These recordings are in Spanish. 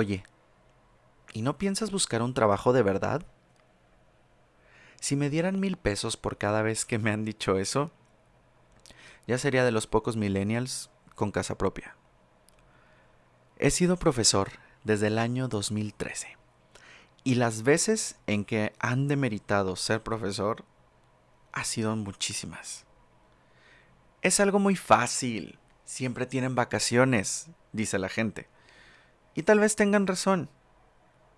Oye, ¿y no piensas buscar un trabajo de verdad? Si me dieran mil pesos por cada vez que me han dicho eso, ya sería de los pocos millennials con casa propia. He sido profesor desde el año 2013 y las veces en que han demeritado ser profesor ha sido muchísimas. Es algo muy fácil, siempre tienen vacaciones, dice la gente. Y tal vez tengan razón.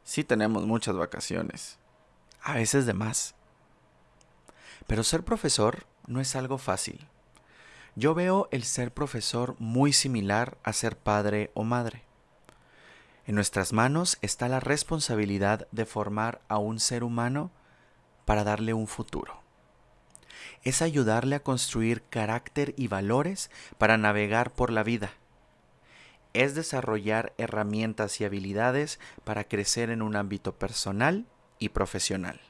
Sí tenemos muchas vacaciones, a veces de más. Pero ser profesor no es algo fácil. Yo veo el ser profesor muy similar a ser padre o madre. En nuestras manos está la responsabilidad de formar a un ser humano para darle un futuro. Es ayudarle a construir carácter y valores para navegar por la vida. Es desarrollar herramientas y habilidades para crecer en un ámbito personal y profesional.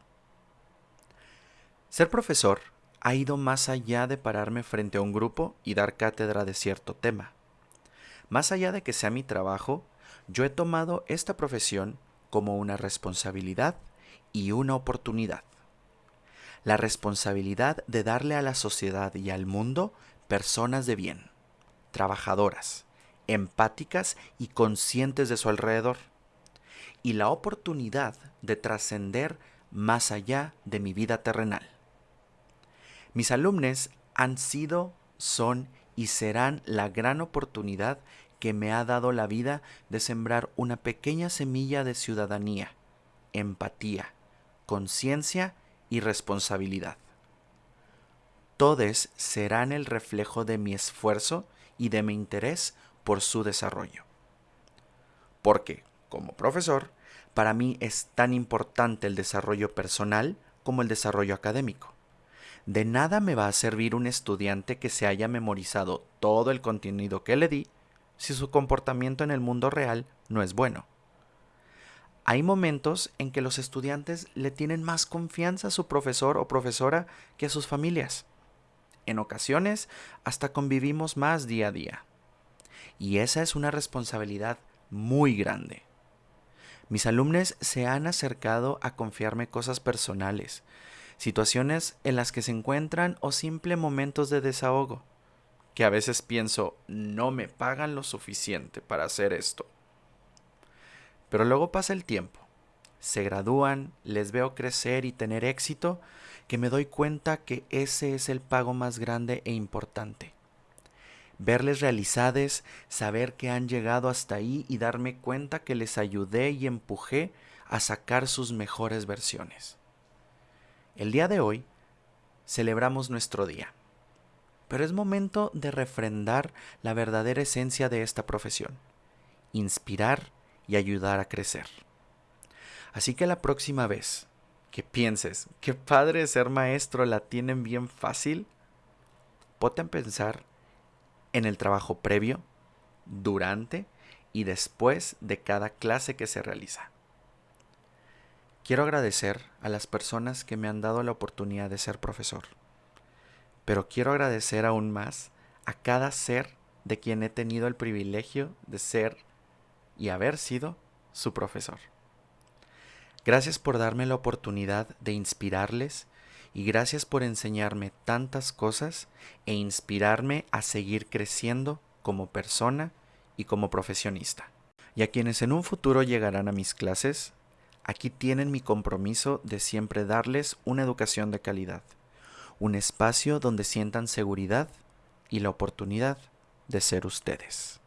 Ser profesor ha ido más allá de pararme frente a un grupo y dar cátedra de cierto tema. Más allá de que sea mi trabajo, yo he tomado esta profesión como una responsabilidad y una oportunidad. La responsabilidad de darle a la sociedad y al mundo personas de bien, trabajadoras, empáticas y conscientes de su alrededor. Y la oportunidad de trascender más allá de mi vida terrenal. Mis alumnos han sido, son y serán la gran oportunidad que me ha dado la vida de sembrar una pequeña semilla de ciudadanía, empatía, conciencia y responsabilidad. Todos serán el reflejo de mi esfuerzo y de mi interés por su desarrollo. Porque, como profesor, para mí es tan importante el desarrollo personal como el desarrollo académico. De nada me va a servir un estudiante que se haya memorizado todo el contenido que le di si su comportamiento en el mundo real no es bueno. Hay momentos en que los estudiantes le tienen más confianza a su profesor o profesora que a sus familias. En ocasiones hasta convivimos más día a día. Y esa es una responsabilidad muy grande. Mis alumnos se han acercado a confiarme cosas personales, situaciones en las que se encuentran o simple momentos de desahogo, que a veces pienso, no me pagan lo suficiente para hacer esto. Pero luego pasa el tiempo, se gradúan, les veo crecer y tener éxito, que me doy cuenta que ese es el pago más grande e importante. Verles realizades, saber que han llegado hasta ahí y darme cuenta que les ayudé y empujé a sacar sus mejores versiones. El día de hoy celebramos nuestro día, pero es momento de refrendar la verdadera esencia de esta profesión, inspirar y ayudar a crecer. Así que la próxima vez que pienses que padre ser maestro la tienen bien fácil, ponte a pensar en el trabajo previo, durante y después de cada clase que se realiza. Quiero agradecer a las personas que me han dado la oportunidad de ser profesor, pero quiero agradecer aún más a cada ser de quien he tenido el privilegio de ser y haber sido su profesor. Gracias por darme la oportunidad de inspirarles y gracias por enseñarme tantas cosas e inspirarme a seguir creciendo como persona y como profesionista. Y a quienes en un futuro llegarán a mis clases, Aquí tienen mi compromiso de siempre darles una educación de calidad, un espacio donde sientan seguridad y la oportunidad de ser ustedes.